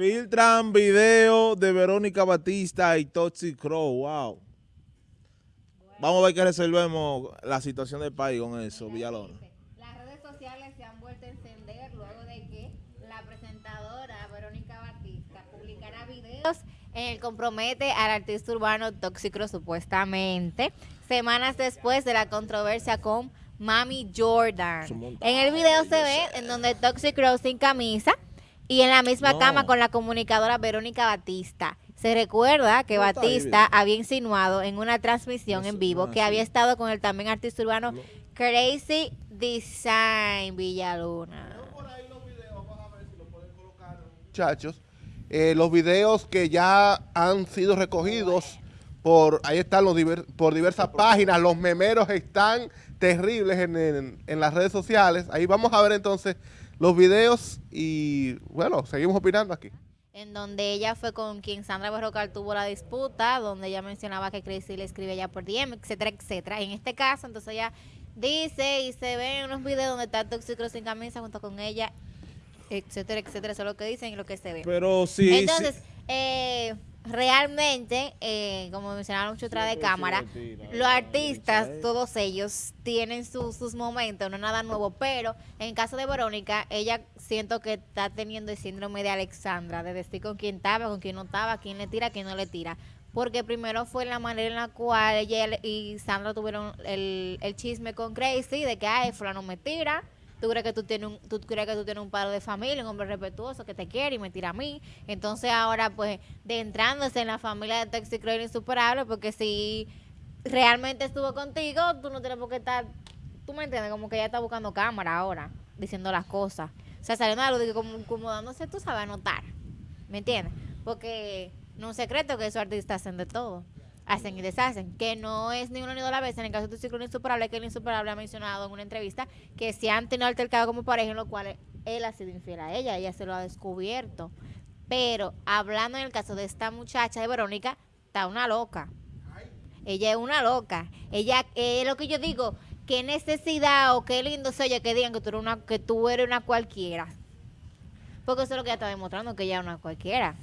Filtran video de Verónica Batista y Toxic Crow. Wow. Vamos a ver que resolvemos la situación del país con eso, Villalona. Las redes sociales se han vuelto a encender luego de que la presentadora Verónica Batista publicara videos en el compromete al artista urbano Tóxico supuestamente, semanas después de la controversia con Mami Jordan. En el video se ve en donde Toxic Crow sin camisa y en la misma No. cama con la comunicadora Verónica Batista. Se recuerda que No está ahí, Batista había insinuado en una transmisión No en vivo no, que sí. había estado con el también artista urbano No. Crazy Design Villaluna. muchachos, eh, los videos que ya han sido recogidos por, ahí están los diver- por diversas páginas, los memeros están terribles en, en- en las redes sociales. Ahí vamos a ver entonces los videos y bueno, seguimos opinando aquí. En donde ella fue con quien Sandra Berrocal tuvo la disputa, donde ella mencionaba que Crazy le escribe ya por DM, etcétera, etcétera. En este caso, entonces ella dice y se ve en unos videos donde está Toxic sin camisa junto con ella, etcétera, etcétera. Eso es lo que dicen y lo que se ve. Pero sí. Entonces, sí. eh, realmente, eh, como mencionaron mucho atrás de cámara, los lo artistas, todos ellos, tienen sus- sus momentos, no nada nuevo, pero en caso de Verónica, ella siento que está teniendo el síndrome de Alexandra, de decir con quién estaba, con quién no estaba, quién le tira, quién no le tira. Porque primero fue la manera en la cual ella y Sandra tuvieron el, el chisme con Crazy de que, ay, fulano me tira, tú crees que tú tienes un, tú crees que tú tienes un padre de familia, un hombre respetuoso que te quiere y me tira a mí. Entonces ahora pues de entrándose en la familia de Toxic Crow insuperable porque si realmente estuvo contigo, tú no tienes por qué estar, tú me entiendes, como que ella está buscando cámara ahora, diciendo las cosas. O sea, saliendo de que como, como dándose, tú sabes, anotar. ¿Me entiendes? Porque no es un secreto que esos artistas hacen de todo. Hacen y deshacen. Que no es ni uno ni dos a la vez. En el caso de tu ciclo insuperable, que el insuperable ha mencionado en una entrevista que se han tenido altercado como pareja, en lo cual él ha sido infiel a ella. Ella se lo ha descubierto. Pero hablando en el caso de esta muchacha de Verónica, está una loca. Ella es una loca. Ella, es lo que yo digo, qué necesidad o qué lindo se oye que digan que tú eres una, que tú eres una cualquiera. Porque eso es lo que ella está demostrando, que ella es una cualquiera.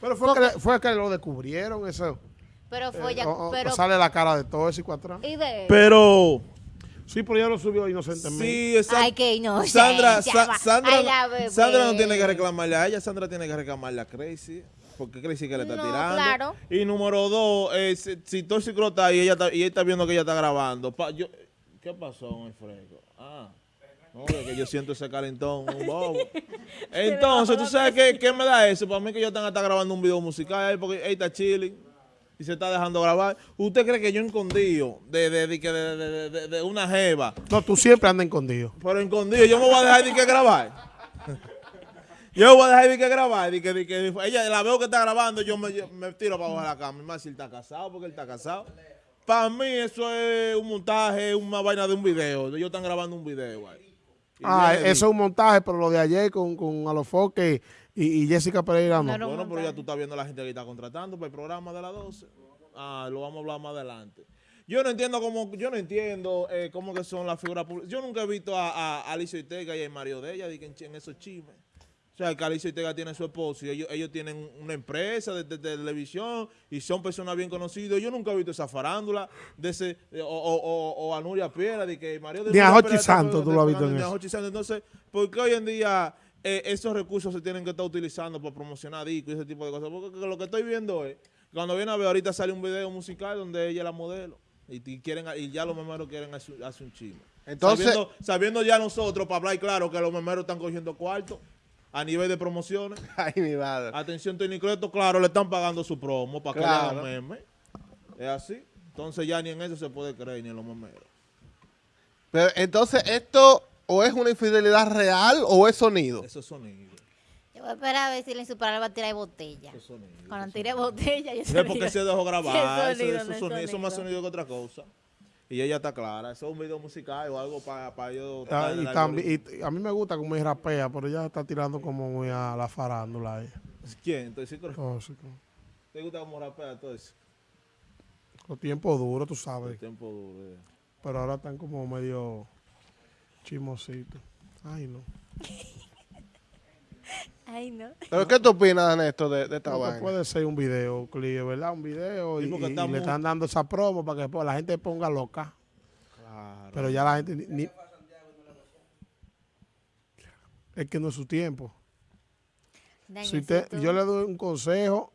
Pero fue, Porque- que, fue que lo descubrieron eso. Pero fue Eh, ya, o- pero, sale la cara de todo ese cuatro. y de, Pero. Sí, pero ya lo subió inocentemente. Sí, exacto. ay, qué inocente. Sandra, Sa-. Sandra, Ay. Sandra no tiene que reclamarle a ella, Sandra tiene que reclamarle a Crazy. Porque Crazy que le está No, tirando. claro. Y número dos, eh, si, si Toxic Crow está ahí y ella está, y ella está viendo que ella está grabando. pa- yo, ¿Qué pasó el fresco? Ah, no, que que yo siento ese calentón, un bobo. Entonces, ¿tú sabes qué, qué me da eso? Para mí que yo que estar grabando un video musical porque ahí está chilling y se está dejando grabar. ¿Usted cree que yo escondido de, de, de, de, de- una jeva No, tú siempre andas escondido. pero escondido, yo me voy a dejar de que grabar. Yo voy a dejar de que grabar. De que, de que ella la veo que está grabando, yo me, me tiro para abajo de la cama. Más si él está casado, porque él está casado. Para mí eso es un montaje, una vaina de un video. Ellos están grabando un video ahí. Ah, eso es un montaje, pero lo de ayer con, con Alofoque y, y Jessica Pereira no. No, no. Bueno, pero ya tú estás viendo a la gente que está contratando para el programa de las 12. Ah, lo vamos a hablar más adelante. Yo no entiendo cómo, yo no entiendo eh, cómo que son las figuras públicas. Yo nunca he visto a, a, a Alicia Ortega y a Mario de ella de que en, en esos chismes. O sea, que Alicia Ortega tiene su esposo y ellos, ellos tienen una empresa de, de- de televisión y son personas bien conocidas. Yo nunca he visto esa farándula de ese, o, o, o- o a Nuria Piera, de que Mario de Ni a está Santos tú lo has visto en ni a eso. Santos. Entonces, ¿por qué hoy en día eh, esos recursos se tienen que estar utilizando para promocionar discos y ese tipo de cosas? Porque lo que estoy viendo es, cuando viene a ver, ahorita sale un video musical donde ella es la modelo y, y quieren y ya los memeros quieren hacer, hacer un chisme. Entonces- sabiendo, sabiendo ya nosotros, para hablar claro, que los memeros están cogiendo cuarto a nivel de promociones. Ay, mi madre. Atención, Tony Creto, claro, le están pagando su promo para que le Claro. hagan memes. Es así. Entonces ya ni en eso se puede creer, ni en los memeros. Pero entonces, ¿esto o es una infidelidad real o es sonido? Esos sonidos. Yo voy a esperar a ver si la insuperable va a tirar botella. Esos sonidos. Cuando tire botella, yo No es porque se dejó grabar, Sí, eso, sonido, eso no es sonido, eso es más sonido. sonido que otra cosa. Y ella está clara, eso es un video musical o algo para ellos. Ah, estar en y también, y a mí me gusta como ella rapea, pero ella está tirando como muy a la farándula ahí. ¿Quién? Entonces, ¿sí, Oh, como- ¿te gusta cómo rapea todo eso? Los tiempos duros, tú sabes. tiempo duro. eh. Pero ahora están como medio chismositos. Ay, no. Ay, no. ¿Pero qué tú opinas, Néstor, de, de esta que vaina? puede ser un video, Clio, ¿verdad? Un video y, le están dando esa promo para que pues, la gente ponga loca. Claro. Pero ya la gente ni, ni- es que no es su tiempo. Si usted- yo le doy un consejo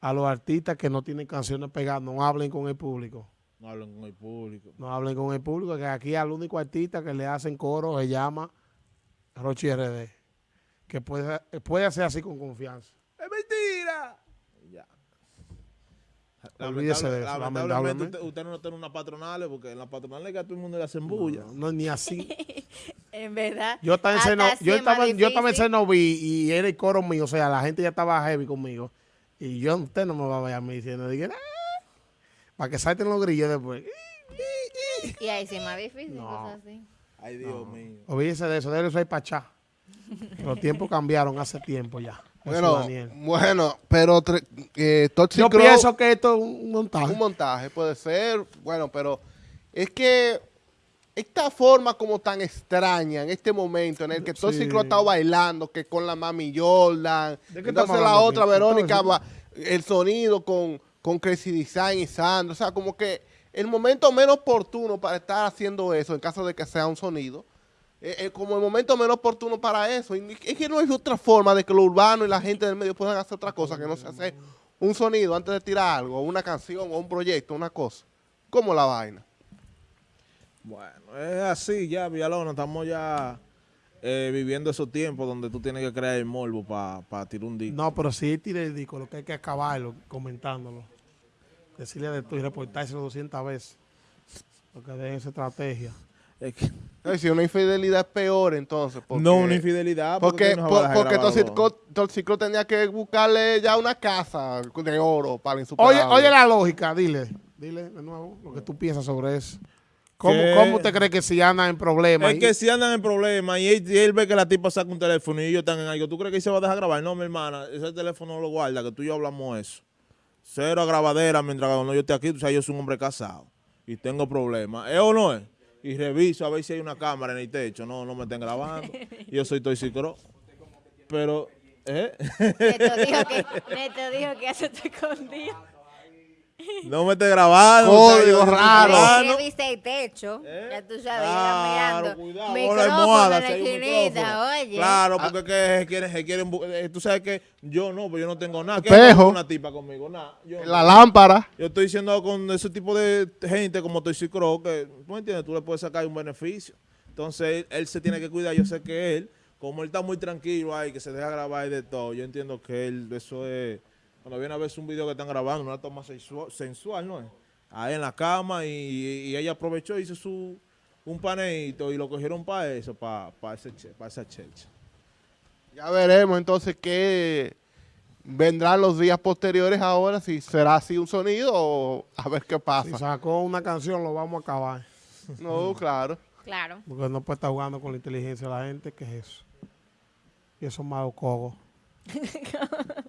a los artistas que no tienen canciones pegadas, no hablen con el público. No hablan con el público. No hablen con el público, que aquí al único artista que le hacen coro se llama Rochi RD, que puede, puede hacer así con confianza. ¡Es mentira! Ya. Olvídese de eso, lamentablemente lamentablemente. usted, usted no tiene una patronal porque en la patronal que a todo el mundo le hacen bulla. No, no, ni así. En verdad. Yo estaba en Seno- yo es estaba, yo estaba en difícil. Cenoví y era el coro mío, o sea, la gente ya estaba heavy conmigo. Y yo, usted no me va a ver a mí diciendo, dije, "Ah", para que salten los grillos después. Y ahí sí es más difícil, No. cosas así. Ay, Dios mío. Olvídese de eso, déjelo ser pachá. Los tiempos cambiaron hace tiempo ya. Bueno, bueno, pero eh, Toxic Yo Crow- pienso que esto es un montaje. Un montaje puede ser, bueno, pero es que esta forma como tan extraña en este momento en el que el Sí. ha estado bailando, que con la mami Jordan, ¿De qué entonces la otra? Verónica, va- el sonido con, con Crazy Design y Sandro, o sea, como que el momento menos oportuno para estar haciendo eso, en caso de que sea un sonido, eh, eh, como el momento menos oportuno para eso. Y es que no hay otra forma de que lo urbano y la gente del medio puedan hacer otra cosa que no se hace un sonido antes de tirar algo, una canción, o un proyecto, una cosa. Como la vaina. Bueno, es así ya, Villalona. Estamos ya eh, viviendo esos tiempos donde tú tienes que crear el morbo para tirar un disco. No, pero si él tira el disco, lo que hay que acabarlo comentándolo. Decirle de esto y reportárselo 200 veces. Porque dejen esa estrategia. Es que- Ay, si una infidelidad es peor, entonces. Porque, no una infidelidad. Porque, no a por- porque Toxico tenía que buscarle ya una casa de oro para Oye, insuperable. oye la lógica, dile. Dile de nuevo lo que tú piensas sobre eso. ¿Cómo, cómo usted cree que si anda en problemas? Es que si andan en problemas y él, y él ve que la tipa saca un teléfono y ellos están en algo, ¿tú crees que él se va a dejar grabar? No, mi hermana, ese teléfono lo guarda, que tú y yo hablamos eso. Cero grabadera mientras cuando yo esté aquí, tú sabes, yo soy un hombre casado y tengo problemas. ¿Es o no es? Y reviso a ver si hay una cámara en el techo. No, no me estén grabando. Yo soy toxicro. Pero, ¿eh? Neto dijo que, Neto dijo que eso te escondido. No me esté grabando. Código o sea, yo- raro. Ah, viste el techo. ¿Eh? Ya tú sabes, Claro, mirando. cuidado, la almohada, en la esquinita, oye. Claro, porque es que se quieren, se quieren eh, tú sabes que yo no, pues yo no tengo nada. ¿Qué Espejo. una tipa conmigo? Nada. Yo, La lámpara. yo estoy diciendo con ese tipo de gente como Toy Crow que, tú me entiendes, tú le puedes sacar un beneficio. Entonces, él, él se tiene que cuidar. Yo sé que él, como él está muy tranquilo ahí, que se deja grabar y de todo, yo entiendo que él, eso es, cuando viene a ver un video que están grabando, una toma sexual, sensual, ¿no es? Ahí en la cama y, y ella aprovechó y hizo su, un paneito y lo cogieron para eso, para, para, ese, para esa checha. Ya veremos entonces qué vendrán los días posteriores ahora, si será así un sonido o a ver qué Si pasa. sacó una canción, lo vamos a acabar. No, claro. Claro. Porque no puede estar jugando con la inteligencia de la gente, que es eso. Y eso es malo cogo.